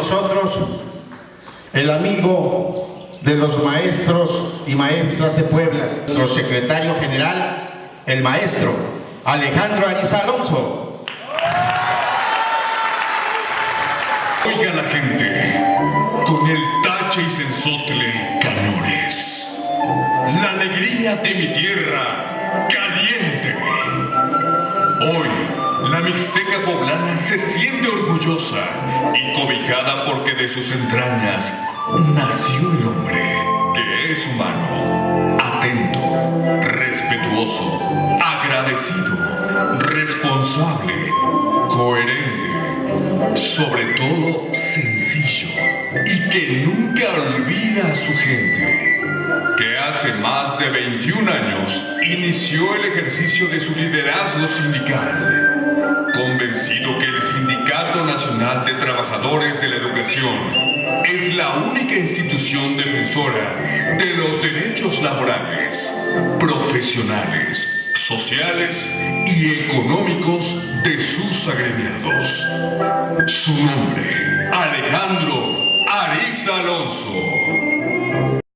nosotros el amigo de los maestros y maestras de Puebla, nuestro secretario general, el maestro Alejandro Ariza Alonso. Oiga la gente, con el tache y sensotle cañones, la alegría de mi tierra caliente. Hoy, la mixteca poblana se siente orgullosa y cobijada porque de sus entrañas nació el hombre que es humano, atento, respetuoso, agradecido, responsable, coherente, sobre todo sencillo y que nunca olvida a su gente que hace más de 21 años inició el ejercicio de su liderazgo sindical, convencido que el Sindicato Nacional de Trabajadores de la Educación es la única institución defensora de los derechos laborales, profesionales, sociales y económicos de sus agremiados. Su nombre, Alejandro Ariza Alonso.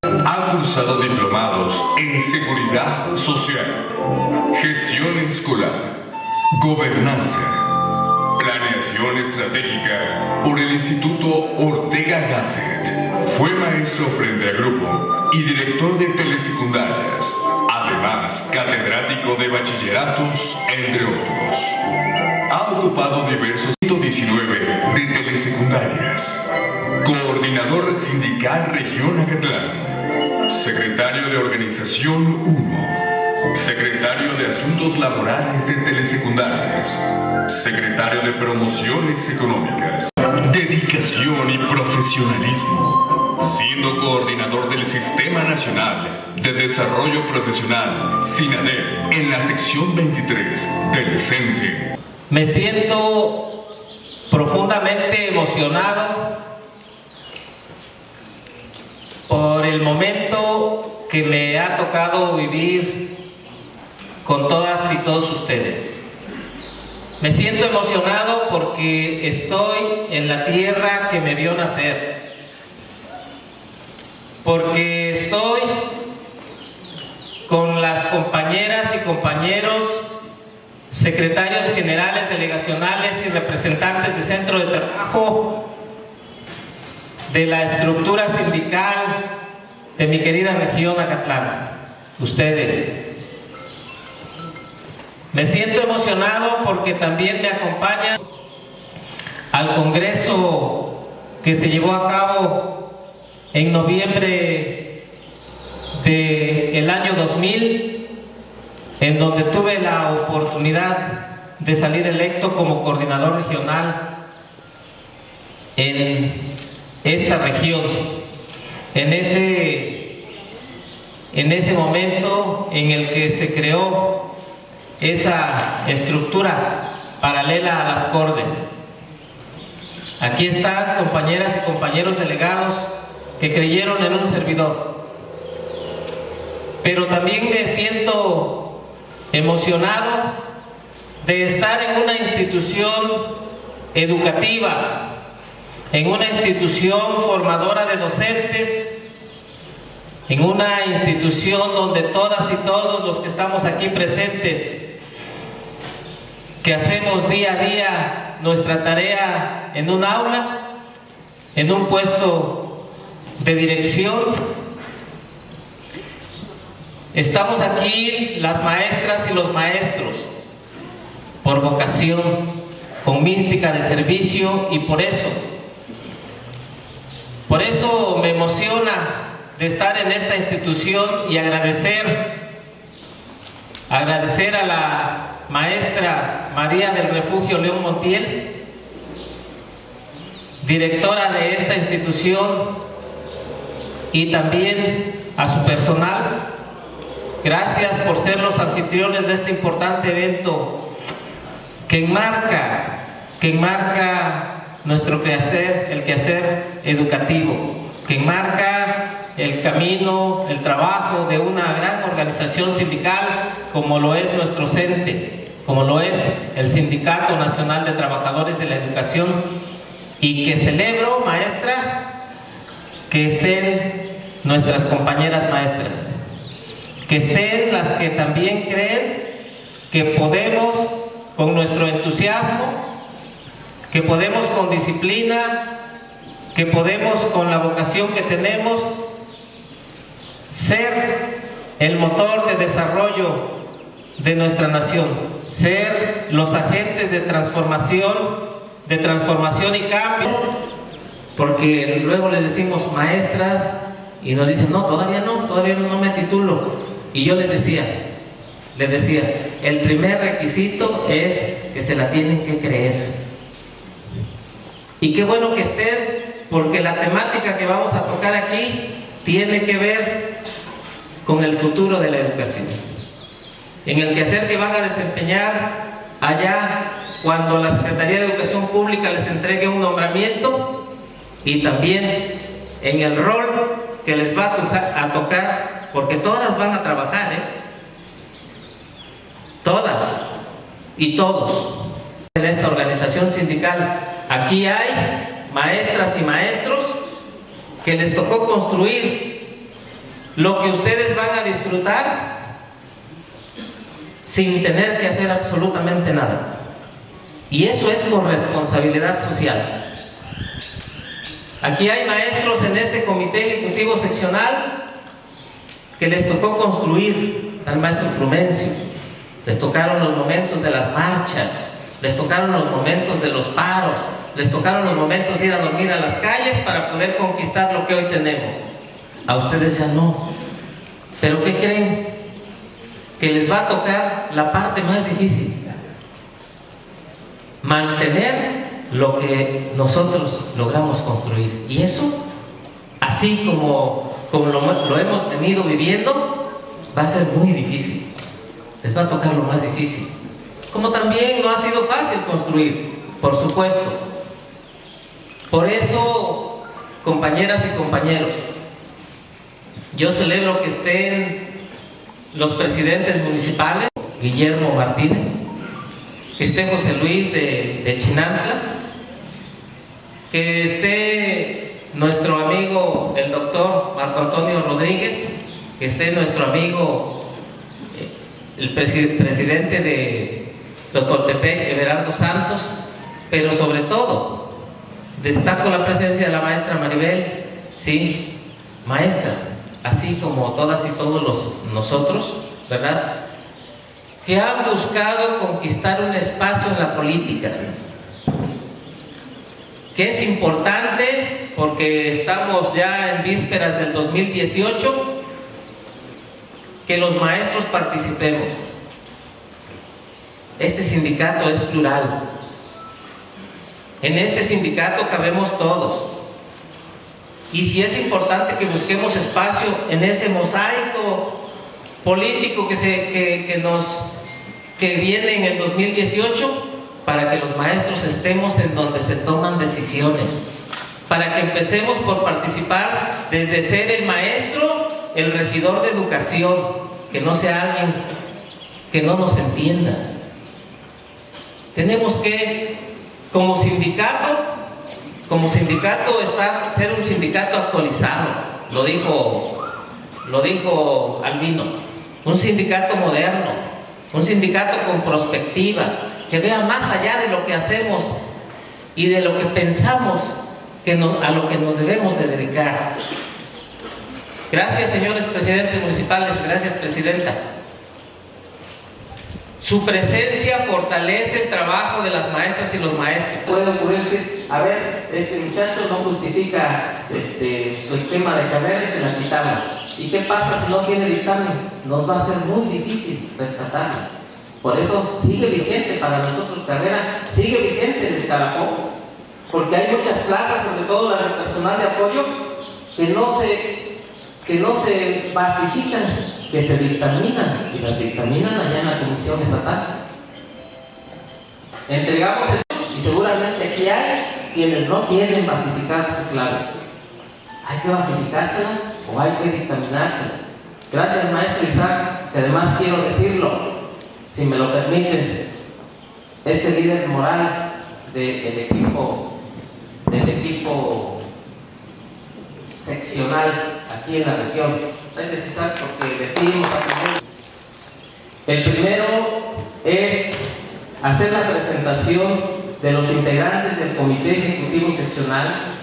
Ha cursado diplomados en Seguridad Social, Gestión Escolar, Gobernanza, Planeación Estratégica por el Instituto Ortega Gasset. Fue maestro frente a grupo y director de telesecundarias, además catedrático de bachilleratos, entre otros. Ha ocupado diversos 19 de telesecundarias, coordinador sindical región Acatlán, Secretario de Organización 1. Secretario de Asuntos Laborales de Telesecundarias. Secretario de Promociones Económicas. Dedicación y profesionalismo. Siendo coordinador del Sistema Nacional de Desarrollo Profesional, SINADER, en la sección 23 del CENTE. Me siento profundamente emocionado por el momento que me ha tocado vivir con todas y todos ustedes. Me siento emocionado porque estoy en la tierra que me vio nacer, porque estoy con las compañeras y compañeros, secretarios generales, delegacionales y representantes de centro de trabajo de la estructura sindical de mi querida región Acatlán, ustedes. Me siento emocionado porque también me acompañan al congreso que se llevó a cabo en noviembre del año 2000, en donde tuve la oportunidad de salir electo como coordinador regional en esta región. En ese, en ese momento en el que se creó esa estructura paralela a las Cordes. Aquí están compañeras y compañeros delegados que creyeron en un servidor. Pero también me siento emocionado de estar en una institución educativa en una institución formadora de docentes, en una institución donde todas y todos los que estamos aquí presentes, que hacemos día a día nuestra tarea en un aula, en un puesto de dirección, estamos aquí las maestras y los maestros por vocación, con mística de servicio y por eso. Por eso me emociona de estar en esta institución y agradecer, agradecer a la maestra María del Refugio León Montiel, directora de esta institución y también a su personal. Gracias por ser los anfitriones de este importante evento que enmarca, que enmarca nuestro quehacer, el quehacer educativo, que enmarca el camino, el trabajo de una gran organización sindical como lo es nuestro CENTE, como lo es el Sindicato Nacional de Trabajadores de la Educación, y que celebro, maestra, que estén nuestras compañeras maestras, que estén las que también creen que podemos con nuestro entusiasmo, que podemos con disciplina, que podemos con la vocación que tenemos ser el motor de desarrollo de nuestra nación, ser los agentes de transformación, de transformación y cambio, porque luego les decimos maestras y nos dicen, no, todavía no, todavía no, no me titulo. Y yo les decía, les decía, el primer requisito es que se la tienen que creer. Y qué bueno que estén, porque la temática que vamos a tocar aquí tiene que ver con el futuro de la educación. En el quehacer que van a desempeñar allá cuando la Secretaría de Educación Pública les entregue un nombramiento y también en el rol que les va a, tocar, porque todas van a trabajar, ¿eh? Todas y todos en esta organización sindical. Aquí hay maestras y maestros que les tocó construir lo que ustedes van a disfrutar sin tener que hacer absolutamente nada. Y eso es corresponsabilidad social. Aquí hay maestros en este comité ejecutivo seccional que les tocó construir, al maestro Frumencio, les tocaron los momentos de las marchas, les tocaron los momentos de los paros, les tocaron los momentos de ir a dormir a las calles para poder conquistar lo que hoy tenemos. A ustedes ya no. Pero ¿qué creen? Que les va a tocar la parte más difícil. Mantener lo que nosotros logramos construir. Y eso, así como, como lo, lo hemos venido viviendo, va a ser muy difícil les va a tocar lo más difícil. Como también no ha sido fácil construir, por supuesto. Por eso, compañeras y compañeros, yo celebro que estén los presidentes municipales, Guillermo Martínez, que esté José Luis de, Chinantla, que esté nuestro amigo el doctor Marco Antonio Rodríguez, que esté nuestro amigo el presidente de Totoltepec, Everardo Santos, pero sobre todo destaco la presencia de la maestra Maribel, sí, maestra, así como todas y todos los, nosotros, ¿verdad? Que han buscado conquistar un espacio en la política, que es importante porque estamos ya en vísperas del 2018 que los maestros participemos. Este sindicato es plural. En este sindicato cabemos todos. Y si es importante que busquemos espacio en ese mosaico político que, se, que, nos, que viene en el 2018, para que los maestros estemos en donde se toman decisiones, para que empecemos por participar desde ser el maestro el regidor de educación, que no sea alguien que no nos entienda. Tenemos que, como sindicato, como sindicato, estar, ser un sindicato actualizado, lo dijo, lo dijo Albino, un sindicato moderno, un sindicato con perspectiva, que vea más allá de lo que hacemos y de lo que pensamos que a lo que nos debemos de dedicar. Gracias, señores presidentes municipales. Gracias, presidenta. Su presencia fortalece el trabajo de las maestras y los maestros. Puede ocurrirse, a ver, este muchacho no justifica este, su esquema de carrera y se la quitamos. ¿Y qué pasa si no tiene dictamen? Nos va a ser muy difícil rescatarlo. Por eso sigue vigente para nosotros carrera, sigue vigente el escalafón, porque hay muchas plazas, sobre todo las de personal de apoyo, que no se que no se basifican, que se dictaminan y las dictaminan allá en la Comisión Estatal. Entregamos el y seguramente aquí hay quienes no quieren basificar su clave. Hay que basificársela o hay que dictaminársela. Gracias maestro Isaac, que además quiero decirlo, si me lo permiten, ese líder moral del equipo del equipo seccional aquí en la región. Gracias César porque decidimos aprender. El primero es hacer la presentación de los integrantes del Comité Ejecutivo Seccional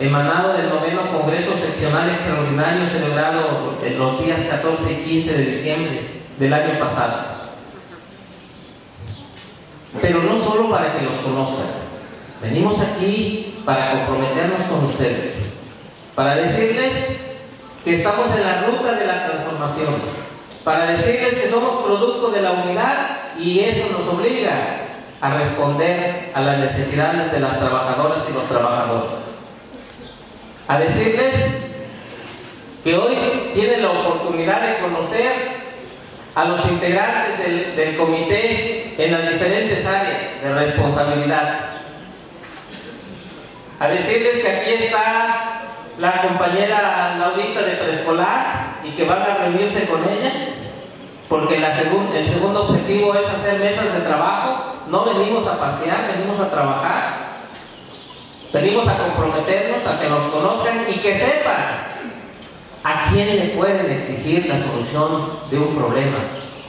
emanado del noveno Congreso Seccional Extraordinario celebrado en los días 14 y 15 de diciembre del año pasado. Pero no solo para que los conozcan, venimos aquí para comprometernos con ustedes, para decirles que estamos en la ruta de la transformación, para decirles que somos producto de la unidad y eso nos obliga a responder a las necesidades de las trabajadoras y los trabajadores a decirles que hoy tienen la oportunidad de conocer a los integrantes del, comité en las diferentes áreas de responsabilidad. A decirles que aquí está la compañera Laurita de preescolar y que van a reunirse con ella, porque el segundo objetivo es hacer mesas de trabajo, no venimos a pasear, venimos a trabajar. Venimos a comprometernos, a que nos conozcan y que sepan a quién le pueden exigir la solución de un problema.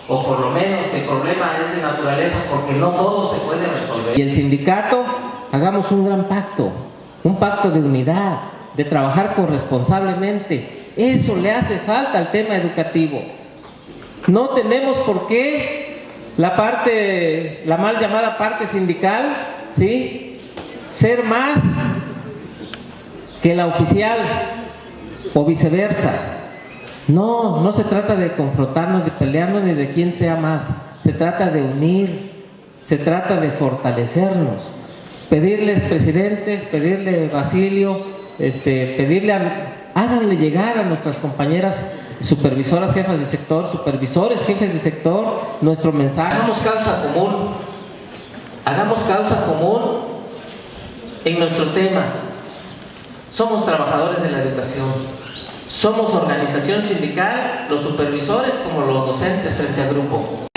O por lo menos el problema es de naturaleza porque no todo se puede resolver. Y el sindicato, hagamos un gran pacto, un pacto de unidad, de trabajar corresponsablemente. Eso le hace falta al tema educativo. No tenemos por qué la parte, la mal llamada parte sindical, ¿sí? ser más que la oficial o viceversa. No, no se trata de confrontarnos, de pelearnos ni de quién sea más. Se trata de unir, se trata de fortalecernos. Pedirles presidentes, pedirle Basilio, este, pedirle, háganle llegar a nuestras compañeras supervisoras, jefas de sector, supervisores, jefes de sector, nuestro mensaje. Hagamos causa común, hagamos causa común en nuestro tema. Somos trabajadores de la educación, somos organización sindical, los supervisores como los docentes frente al grupo.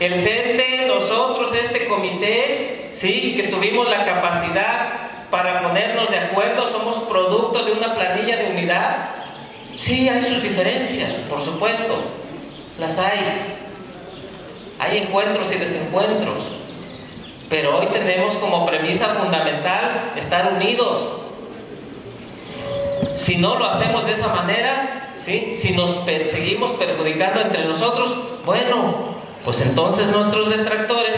El CENTE, nosotros, este comité, sí, que tuvimos la capacidad para ponernos de acuerdo, somos producto de una planilla de unidad. Sí, hay sus diferencias, por supuesto, las hay. Hay encuentros y desencuentros. Pero hoy tenemos como premisa fundamental estar unidos. Si no lo hacemos de esa manera, ¿sí? si nos seguimos perjudicando entre nosotros, bueno, pues entonces nuestros detractores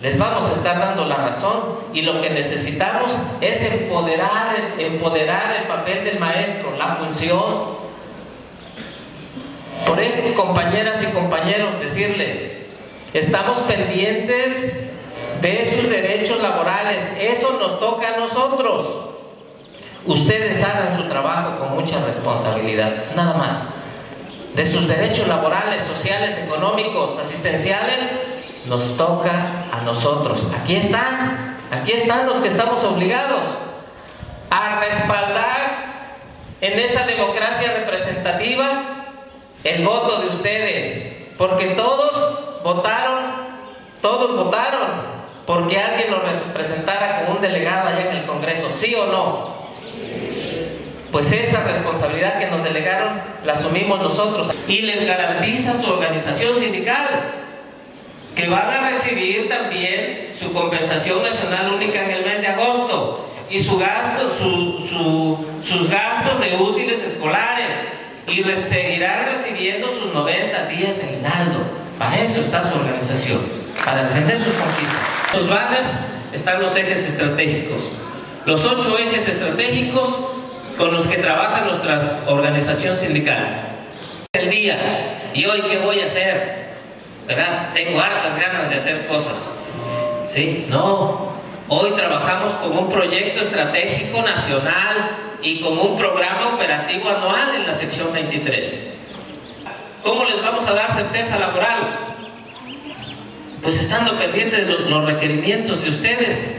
les vamos a estar dando la razón y lo que necesitamos es empoderar, empoderar el papel del maestro, la función. Por eso, compañeras y compañeros, decirles, estamos pendientes de sus derechos laborales. Eso nos toca a nosotros. Ustedes hagan su trabajo con mucha responsabilidad, nada más. De sus derechos laborales, sociales, económicos, asistenciales, nos toca a nosotros. Aquí están, aquí están los que estamos obligados a respaldar en esa democracia representativa el voto de ustedes, porque todos votaron, todos votaron porque alguien lo representara como un delegado allá en el Congreso, ¿sí o no? Pues esa responsabilidad que nos delegaron la asumimos nosotros y les garantiza su organización sindical que van a recibir también su compensación nacional única en el mes de agosto y su gasto, sus gastos de útiles escolares y seguirán recibiendo sus 90 días de aguinaldo. Para eso está su organización, para defender sus conquistas. Los banners están los ejes estratégicos. Los ocho ejes estratégicos con los que trabaja nuestra organización sindical. El día, ¿y hoy qué voy a hacer? ¿Verdad? Tengo hartas ganas de hacer cosas. ¿Sí? No. Hoy trabajamos con un proyecto estratégico nacional y con un programa operativo anual en la sección 23. ¿Cómo les vamos a dar certeza laboral? pues estando pendientes de los requerimientos de ustedes.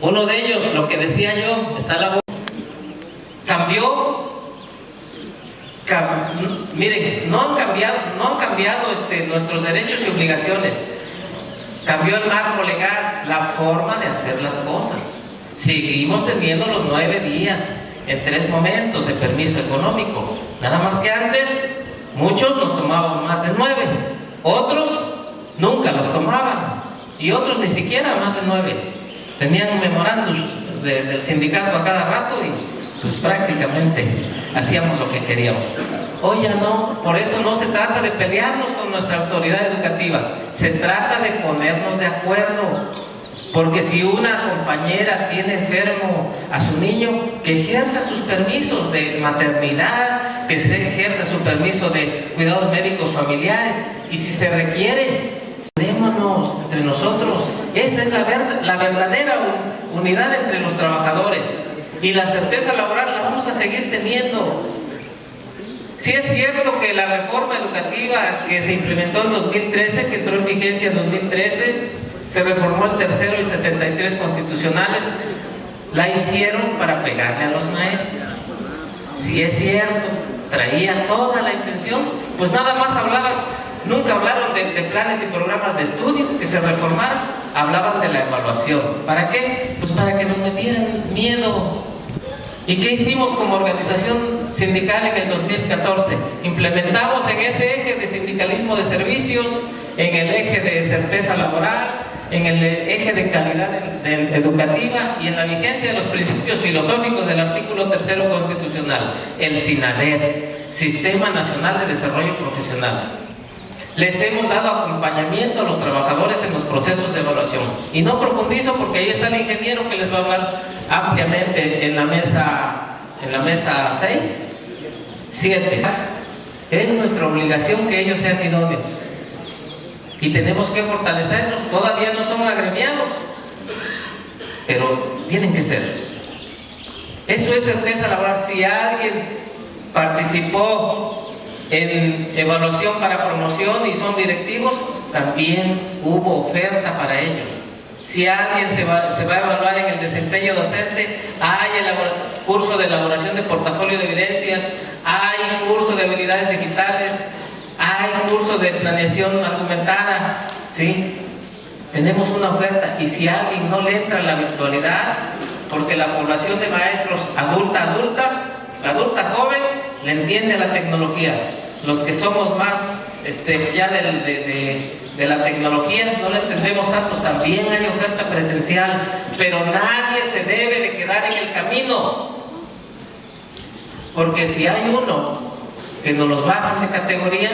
Uno de ellos, lo que decía yo, está la cambió miren, no han cambiado, no han cambiado este, nuestros derechos y obligaciones. Cambió el marco legal, la forma de hacer las cosas. Seguimos teniendo los nueve días en tres momentos de permiso económico. Nada más que antes, muchos nos tomaban más de nueve, otros nunca los tomaban y otros ni siquiera más de nueve. Tenían memorándum del sindicato a cada rato y pues prácticamente hacíamos lo que queríamos. Hoy ya no, por eso no se trata de pelearnos con nuestra autoridad educativa, se trata de ponernos de acuerdo. Porque si una compañera tiene enfermo a su niño, que ejerza sus permisos de maternidad, que se ejerza su permiso de cuidados médicos familiares. Y si se requiere, démonos entre nosotros. Esa es la, la verdadera unidad entre los trabajadores. Y la certeza laboral la vamos a seguir teniendo. Si es cierto que la reforma educativa que se implementó en 2013, que entró en vigencia en 2013, se reformó el tercero y el 73 constitucionales, la hicieron para pegarle a los maestros. Si es cierto, traía toda la intención, pues nada más hablaban, nunca hablaron de, de, planes y programas de estudio que se reformaron, hablaban de la evaluación. ¿Para qué? Pues para que nos metieran miedo. ¿Y qué hicimos como organización sindical en el 2014? Implementamos en ese eje de sindicalismo de servicios, en el eje de certeza laboral, en el eje de calidad educativa y en la vigencia de los principios filosóficos del artículo tercero constitucional, el SINADER, Sistema Nacional de Desarrollo Profesional. Les hemos dado acompañamiento a los trabajadores en los procesos de evaluación. Y no profundizo porque ahí está el ingeniero que les va a hablar ampliamente en la mesa, en la mesa 6, 7. Es nuestra obligación que ellos sean idóneos y tenemos que fortalecernos. Todavía no son agremiados, pero tienen que ser. Eso es certeza laboral. Si alguien participó en evaluación para promoción y son directivos, también hubo oferta para ellos. Si alguien se va, se va, a evaluar en el desempeño docente, hay el curso de elaboración de portafolio de evidencias, hay curso de habilidades digitales, hay curso de planeación argumentada, ¿sí? Tenemos una oferta y si alguien no le entra en la virtualidad, porque la población de maestros adulta, adulta, adulta joven, le entiende la tecnología. Los que somos más este, ya de, de, la tecnología no la entendemos tanto, también hay oferta presencial, pero nadie se debe de quedar en el camino. Porque si hay uno que nos los bajan de categoría,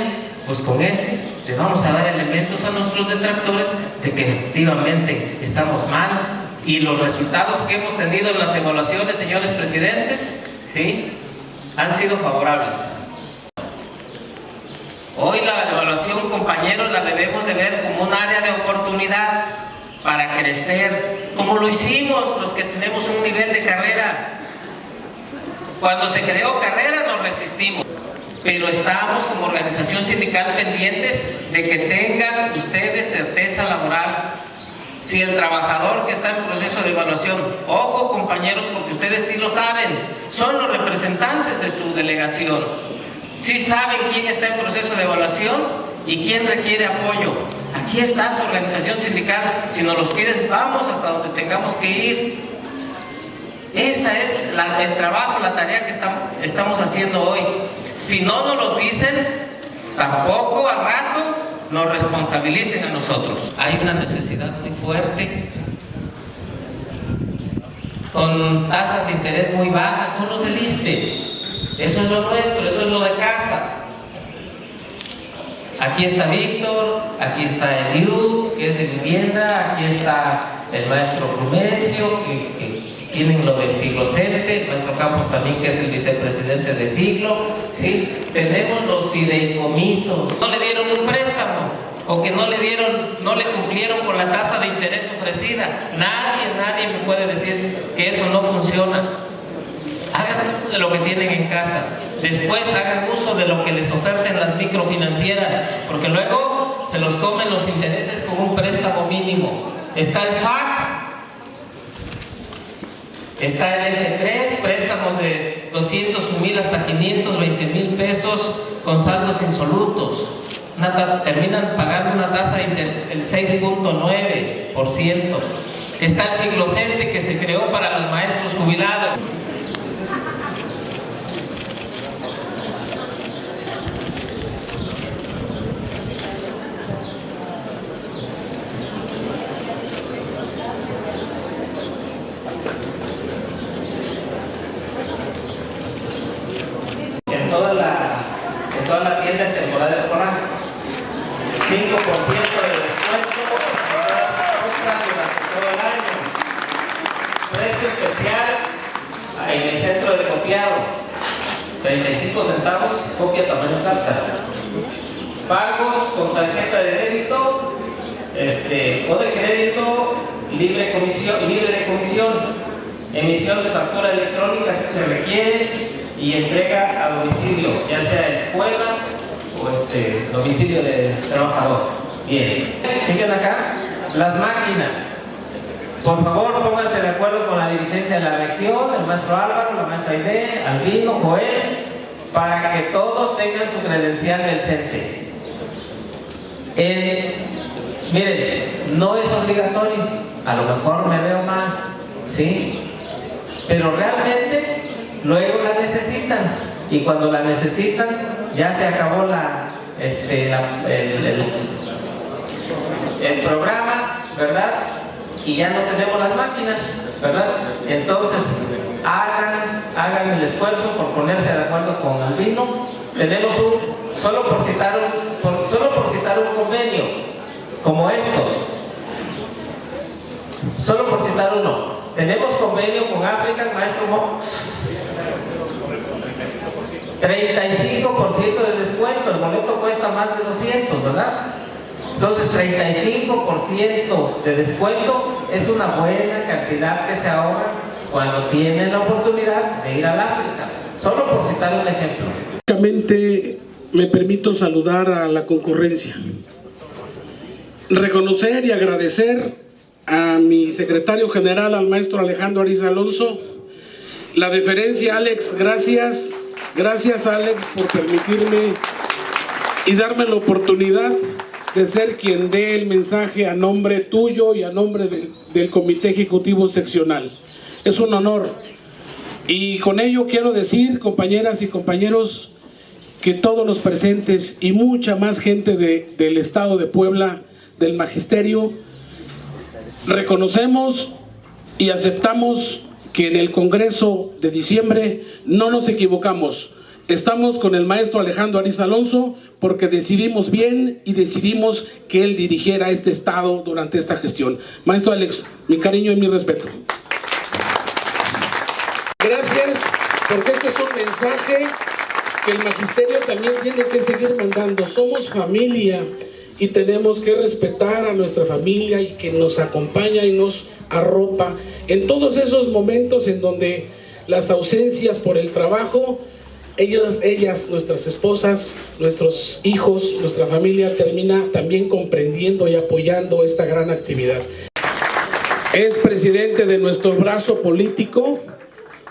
pues con ese le vamos a dar elementos a nuestros detractores de que efectivamente estamos mal y los resultados que hemos tenido en las evaluaciones, señores presidentes, ¿sí? Han sido favorables. Hoy la evaluación, compañeros, la debemos de ver como un área de oportunidad para crecer, como lo hicimos los que tenemos un nivel de carrera. Cuando se creó carrera nos resistimos pero estamos como organización sindical pendientes de que tengan ustedes certeza laboral. Si el trabajador que está en proceso de evaluación, ojo compañeros, porque ustedes sí lo saben, son los representantes de su delegación, sí saben quién está en proceso de evaluación y quién requiere apoyo. Aquí está su organización sindical, si nos los pides, vamos hasta donde tengamos que ir. Esa es el trabajo, la tarea que estamos haciendo hoy. Si no nos los dicen, tampoco al rato nos responsabilicen a nosotros. Hay una necesidad muy fuerte con tasas de interés muy bajas, son los del ISTE. Eso es lo nuestro, eso es lo de casa. Aquí está Víctor, aquí está Eliud, que es de vivienda, aquí está el maestro Frumencio, que tienen lo del Figlocente, nuestro campus también que es el vicepresidente de Figlo, ¿sí? tenemos los fideicomisos, no le dieron un préstamo o que no le dieron, no le cumplieron con la tasa de interés ofrecida. Nadie, nadie me puede decir que eso no funciona. Hagan uso de lo que tienen en casa. Después hagan uso de lo que les oferten las microfinancieras, porque luego se los comen los intereses con un préstamo mínimo. Está el FAC, Está el F3, préstamos de 200 mil hasta 520 mil pesos con saldos insolutos. terminan pagando una tasa del 6.9%. Está el Figlocente que se creó para los maestros jubilados. En toda la, en toda la tienda en temporada escolar. 5% de descuento en todas las compras durante todo el año. Precio especial en el centro de copiado. 35 centavos, copia tamaño carta. Pagos con tarjeta de débito este, o de crédito libre, comisión, libre de comisión. Emisión de factura electrónica si se requiere y entrega a domicilio, ya sea escuelas o este, domicilio de trabajador. Bien, siguen acá las máquinas. Por favor, pónganse de acuerdo con la dirigencia de la región, el maestro Álvaro, la maestra Aide, Albino, Joel, para que todos tengan su credencial del CENTE. Miren, no es obligatorio, a lo mejor me veo mal, ¿sí? Pero realmente luego la necesitan y cuando la necesitan ya se acabó la, este, el, el- programa, ¿verdad? Y ya no tenemos las máquinas, ¿verdad? Entonces, hagan, hagan el esfuerzo por ponerse de acuerdo con Albino. Tenemos un, solo por citar un, por- solo por citar un convenio, como estos, solo por citar uno. Tenemos convenio con África, maestro Mox. 35% de descuento, el boleto cuesta más de 200, ¿verdad? Entonces 35% de descuento es una buena cantidad que se ahorra cuando tienen la oportunidad de ir al África. Solo por citar un ejemplo. Únicamente me permito saludar a la concurrencia. Reconocer y agradecer a mi secretario general, al maestro Alejandro Ariza Alonso. La deferencia, Alex, gracias. Gracias, Alex, por permitirme y darme la oportunidad de ser quien dé el mensaje a nombre tuyo y a nombre del, Comité Ejecutivo Seccional. Es un honor. Y con ello quiero decir, compañeras y compañeros, que todos los presentes y mucha más gente de- del Estado de Puebla, del Magisterio, reconocemos y aceptamos que en el Congreso de diciembre no nos equivocamos. Estamos con el maestro Alejandro Ariza Alonso porque decidimos bien y decidimos que él dirigiera este Estado durante esta gestión. Maestro Alex, mi cariño y mi respeto. Gracias, porque este es un mensaje que el magisterio también tiene que seguir mandando. Somos familia y tenemos que respetar a nuestra familia y que nos acompaña y nos arropa en todos esos momentos en donde las ausencias por el trabajo, ellas, ellas, nuestras esposas, nuestros hijos, nuestra familia termina también comprendiendo y apoyando esta gran actividad. Es presidente de nuestro brazo político,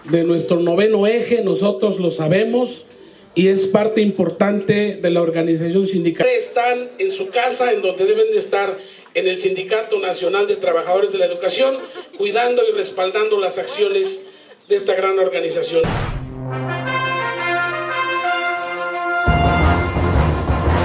de nuestro noveno eje, nosotros lo sabemos, y es parte importante de la organización sindical. Están en su casa, en donde deben de estar en el Sindicato Nacional de Trabajadores de la Educación, cuidando y respaldando las acciones de esta gran organización.